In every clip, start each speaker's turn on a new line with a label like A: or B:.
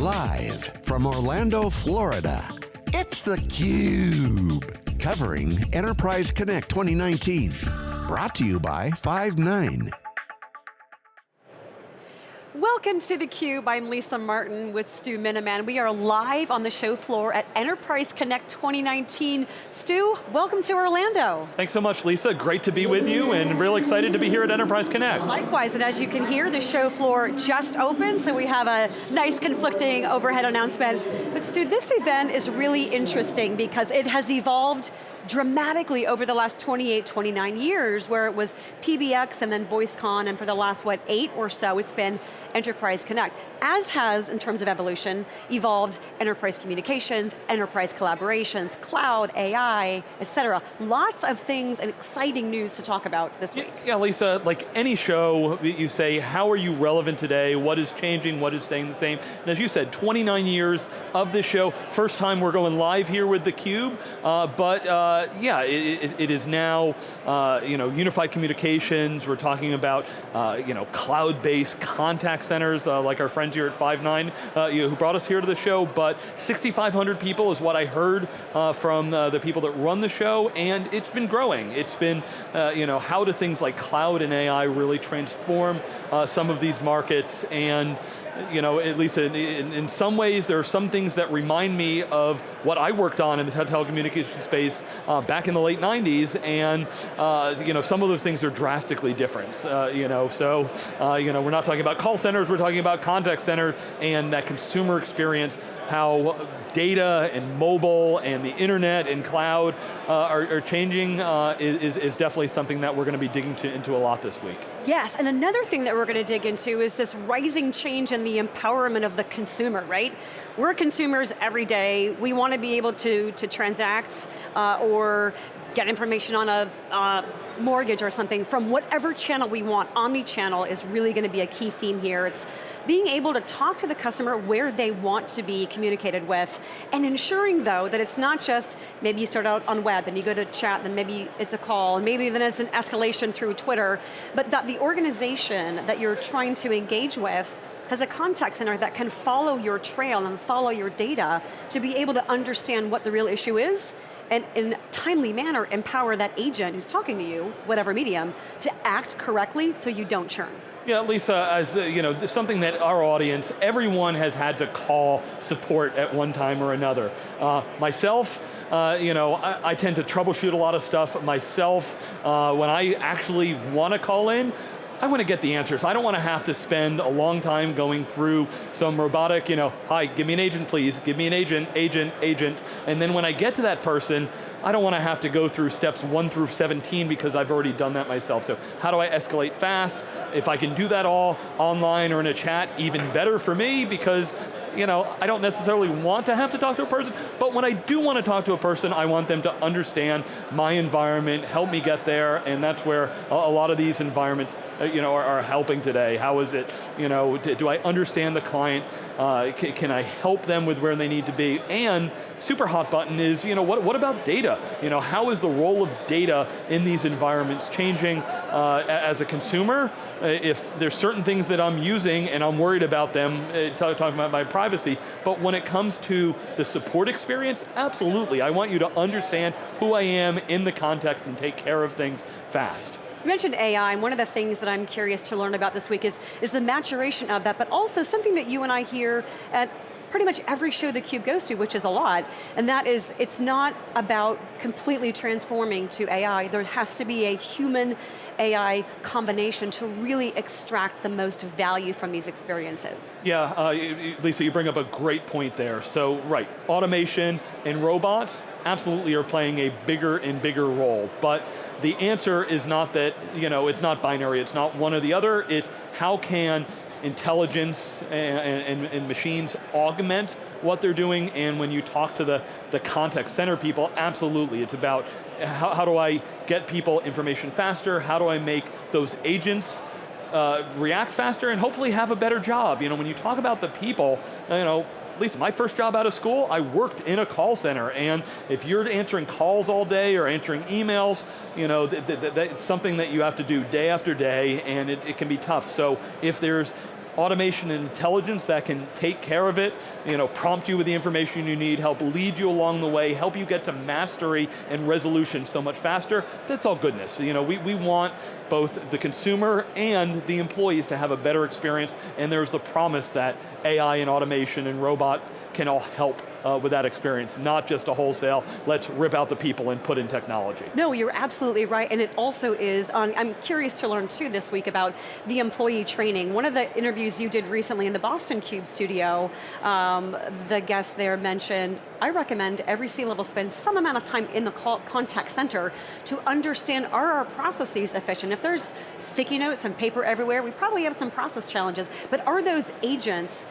A: Live from Orlando, Florida, it's theCUBE. Covering Enterprise Connect 2019. Brought to you by Five9.
B: Welcome to theCUBE, I'm Lisa Martin with Stu Miniman. We are live on the show floor at Enterprise Connect 2019. Stu, welcome to Orlando.
C: Thanks so much, Lisa. Great to be with you and real excited to be here at Enterprise Connect.
B: Likewise, and as you can hear, the show floor just opened, so we have a nice conflicting overhead announcement. But Stu, this event is really interesting because it has evolved dramatically over the last 28, 29 years, where it was PBX and then VoiceCon, and for the last, what, eight or so, it's been Enterprise Connect, as has, in terms of evolution, evolved enterprise communications, enterprise collaborations, cloud, AI, et cetera. Lots of things and exciting news to talk about this week.
C: Yeah, Lisa, like any show, you say, how are you relevant today? What is changing? What is staying the same? And as you said, 29 years of this show. First time we're going live here with theCUBE, uh, but uh, yeah, it, it, is now, uh, you know, unified communications. We're talking about, uh, you know, cloud-based contact centers, uh, like our friends here at Five9, uh, you know, who brought us here to the show, but 6,500 people is what I heard uh, from uh, the people that run the show, and it's been growing. It's been, uh, you know, how do things like cloud and AI really transform uh, some of these markets, and you know, at least in, in, in, some ways, there are some things that remind me of what I worked on in the telecommunications space uh, back in the late 90s, and uh, you know, some of those things are drastically different. Uh, you know, so uh, you know, we're not talking about call centers, we're talking about contact center and that consumer experience how data and mobile and the internet and cloud uh, are, are, changing uh, is, is definitely something that we're going to be digging to, into a lot this week.
B: Yes, and another thing that we're going to dig into is this rising change in the empowerment of the consumer, right? We're consumers every day. We want to be able to, to transact uh, or get information on a uh, mortgage or something from whatever channel we want. Omni-channel is really going to be a key theme here. It's being able to talk to the customer where they want to be communicated with, and ensuring though that it's not just, maybe you start out on web and you go to chat, then maybe it's a call, and maybe then it's an escalation through Twitter, but that the organization that you're trying to engage with has a contact center that can follow your trail and follow your data to be able to understand what the real issue is, and in a timely manner empower that agent who's talking to you, whatever medium, to act correctly so you don't churn.
C: Yeah, Lisa, as uh, you know, something that our audience, everyone has had to call support at one time or another. Uh, myself, uh, you know, I, I, tend to troubleshoot a lot of stuff myself. Uh, when I actually want to call in, I want to get the answers. I don't want to have to spend a long time going through some robotic, you know, hi, give me an agent please, give me an agent, agent, agent, and then when I get to that person, I don't want to have to go through steps one through 17 because I've already done that myself. So how do I escalate fast? If I can do that all online or in a chat, even better for me because you know, I don't necessarily want to have to talk to a person, but when I do want to talk to a person, I want them to understand my environment, help me get there, and that's where a, lot of these environments uh, you know, are, are, helping today. How is it, you know, do I understand the client? Uh, can, can, I help them with where they need to be? And super hot button is, you know, what, what about data? You know, how is the role of data in these environments changing uh, as a consumer? Uh, if there's certain things that I'm using and I'm worried about them, uh, talking about my privacy, but when it comes to the support experience, absolutely. I want you to understand who I am in the context and take care of things fast.
B: You mentioned AI, and one of the things that I'm curious to learn about this week is, is the maturation of that, but also something that you and I hear at pretty much every show the cube goes to, which is a lot, and that is, it's not about completely transforming to AI. There has to be a human AI combination to really extract the most value from these experiences.
C: Yeah, uh, Lisa, you bring up a great point there. So, right, automation and robots absolutely are playing a bigger and bigger role, but the answer is not that, you know, it's not binary, it's not one or the other, it's how can intelligence and, and, and, machines augment what they're doing, and when you talk to the, the contact center people, absolutely, it's about how, how do I get people information faster, how do I make those agents uh, react faster and hopefully have a better job. You know, when you talk about the people, you know, Lisa, my first job out of school, I worked in a call center, and if you're answering calls all day or answering emails, you know, th th that's something that you have to do day after day, and it, it can be tough. So if there's automation and intelligence that can take care of it, you know, prompt you with the information you need, help lead you along the way, help you get to mastery and resolution so much faster, that's all goodness. You know, we, we want both the consumer and the employees to have a better experience, and there's the promise that AI and automation and robots can all help uh, with that experience, not just a wholesale, let's rip out the people and put in technology.
B: No, you're absolutely right, and it also is, on, I'm curious to learn too this week about the employee training. One of the interviews you did recently in the Boston Cube studio, um, the guest there mentioned, I recommend every C-level spend some amount of time in the contact center to understand are our processes efficient? If there's sticky notes and paper everywhere, we probably have some process challenges, but are those agents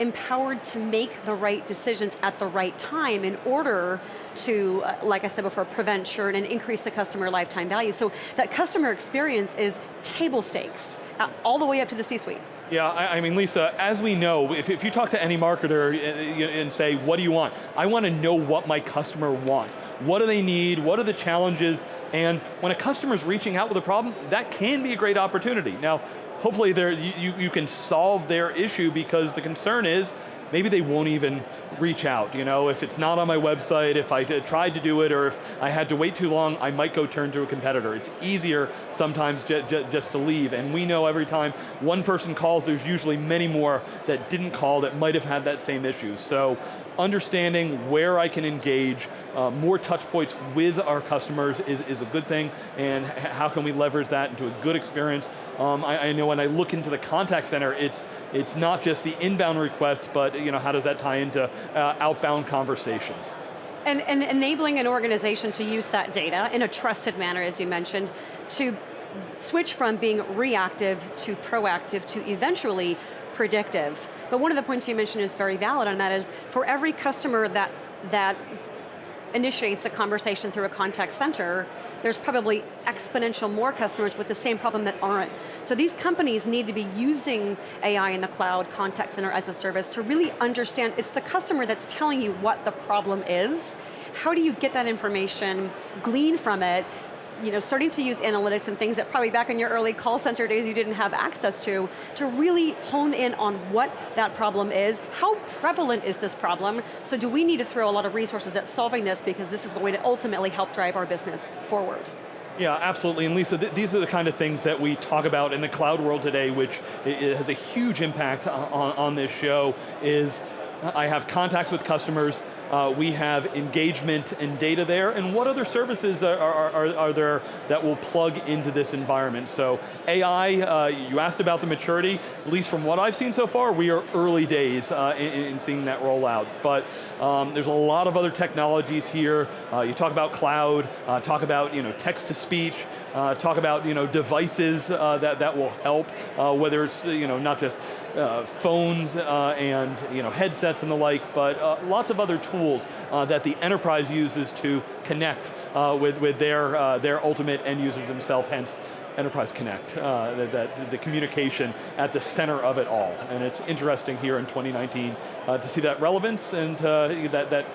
B: empowered to make the right decisions at the right time in order to, uh, like I said before, prevent churn and increase the customer lifetime value. So that customer experience is table stakes, uh, all the way up to the C-suite.
C: Yeah, I, I, mean, Lisa, as we know, if, if you talk to any marketer and, and say, what do you want? I want to know what my customer wants. What do they need? What are the challenges? And when a customer's reaching out with a problem, that can be a great opportunity. Now, hopefully you, you can solve their issue because the concern is maybe they won't even reach out. You know, if it's not on my website, if I tried to do it, or if I had to wait too long, I might go turn to a competitor. It's easier sometimes just to leave, and we know every time one person calls, there's usually many more that didn't call that might have had that same issue. So understanding where I can engage, uh, more touch points with our customers is, is a good thing, and how can we leverage that into a good experience. Um, I, I, know when I look into the contact center, it's, it's not just the inbound requests, but you know, how does that tie into uh, outbound conversations?
B: And, and enabling an organization to use that data in a trusted manner, as you mentioned, to switch from being reactive to proactive to eventually predictive. But one of the points you mentioned is very valid, and that is for every customer that, that initiates a conversation through a contact center, there's probably exponential more customers with the same problem that aren't. So these companies need to be using AI in the cloud, contact center as a service to really understand, it's the customer that's telling you what the problem is, how do you get that information, glean from it, you know, starting to use analytics and things that probably back in your early call center days you didn't have access to, to really hone in on what that problem is, how prevalent is this problem, so do we need to throw a lot of resources at solving this because this is going to ultimately help drive our business forward.
C: Yeah, absolutely, and Lisa, th these are the kind of things that we talk about in the cloud world today, which has a huge impact uh, on, on this show, is I have contacts with customers, uh, we have engagement and data there, and what other services are, are, are, there that will plug into this environment? So AI, uh, you asked about the maturity, at least from what I've seen so far, we are early days uh, in, in, seeing that roll out. But um, there's a lot of other technologies here. Uh, you talk about cloud, uh, talk about you know, text to speech, uh, talk about you know, devices that, that will help, whether it's you know, not just phones and you know, headsets and the like, but lots of other tools tools uh, that the enterprise uses to connect uh, with, with their, uh, their ultimate end users themselves, hence Enterprise Connect, uh, that, the communication at the center of it all. And it's interesting here in 2019 uh, to see that relevance and uh, that, that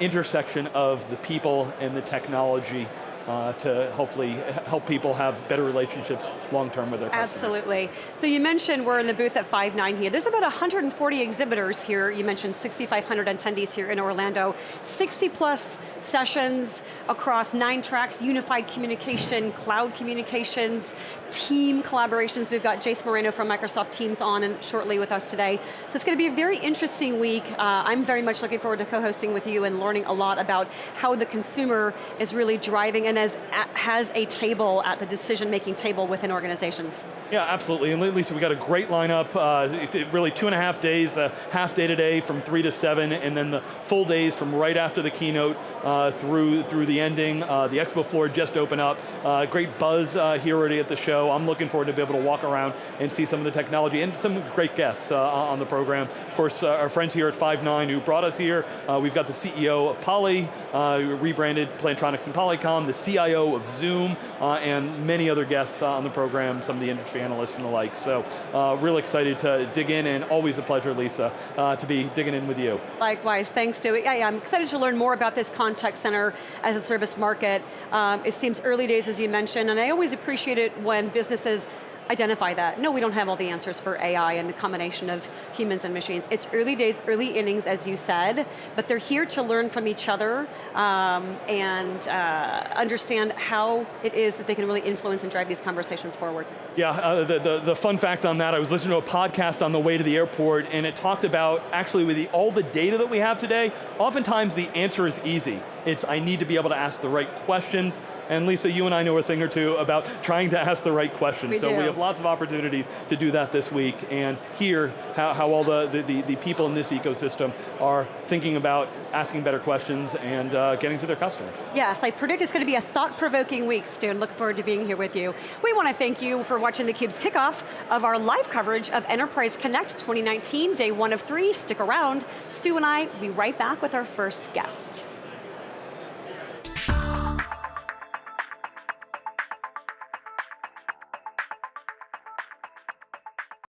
C: intersection of the people and the technology uh, to hopefully help people have better relationships long term with their customers.
B: Absolutely. So you mentioned we're in the booth at Five9 here. There's about 140 exhibitors here. You mentioned 6,500 attendees here in Orlando. 60 plus sessions across nine tracks, unified communication, cloud communications, team collaborations. We've got Jace Moreno from Microsoft Teams on and shortly with us today. So it's going to be a very interesting week. Uh, I'm very much looking forward to co-hosting with you and learning a lot about how the consumer is really driving as, has a table at the decision-making table within organizations.
C: Yeah, absolutely, and Lisa, we got a great lineup, uh, really two and a half days, the half day today from three to seven, and then the full days from right after the keynote uh, through, through the ending. Uh, the expo floor just opened up. Uh, great buzz uh, here already at the show. I'm looking forward to be able to walk around and see some of the technology and some great guests uh, on the program. Of course, our friends here at Five9 who brought us here. We've got the CEO of Poly, rebranded Plantronics and Polycom, the CIO of Zoom, uh, and many other guests on the program, some of the industry analysts and the like. So, real excited to dig in and always a pleasure, Lisa, to be digging in with you.
B: Likewise, thanks Stewie. Yeah, yeah, I'm excited to learn more about this contact center as a service market. Um, it seems early days as you mentioned, and I always appreciate it when businesses identify that. No, we don't have all the answers for AI and the combination of humans and machines. It's early days, early innings, as you said, but they're here to learn from each other um, and uh, understand how it is that they can really influence and drive these conversations forward.
C: Yeah, uh, the, the, the, fun fact on that, I was listening to a podcast on the way to the airport and it talked about, actually with the, all the data that we have today, oftentimes the answer is easy. It's I need to be able to ask the right questions, and Lisa, you and I know a thing or two about trying to ask the right questions.
B: We
C: so
B: do.
C: we have lots of opportunity to do that this week, and hear how, how all the, the, the, people in this ecosystem are thinking about asking better questions and uh, getting to their customers.
B: Yes, I predict it's going to be a thought-provoking week, Stu, and look forward to being here with you. We want to thank you for watching theCUBE's kickoff of our live coverage of Enterprise Connect 2019, day one of three. Stick around. Stu and I will be right back with our first guest.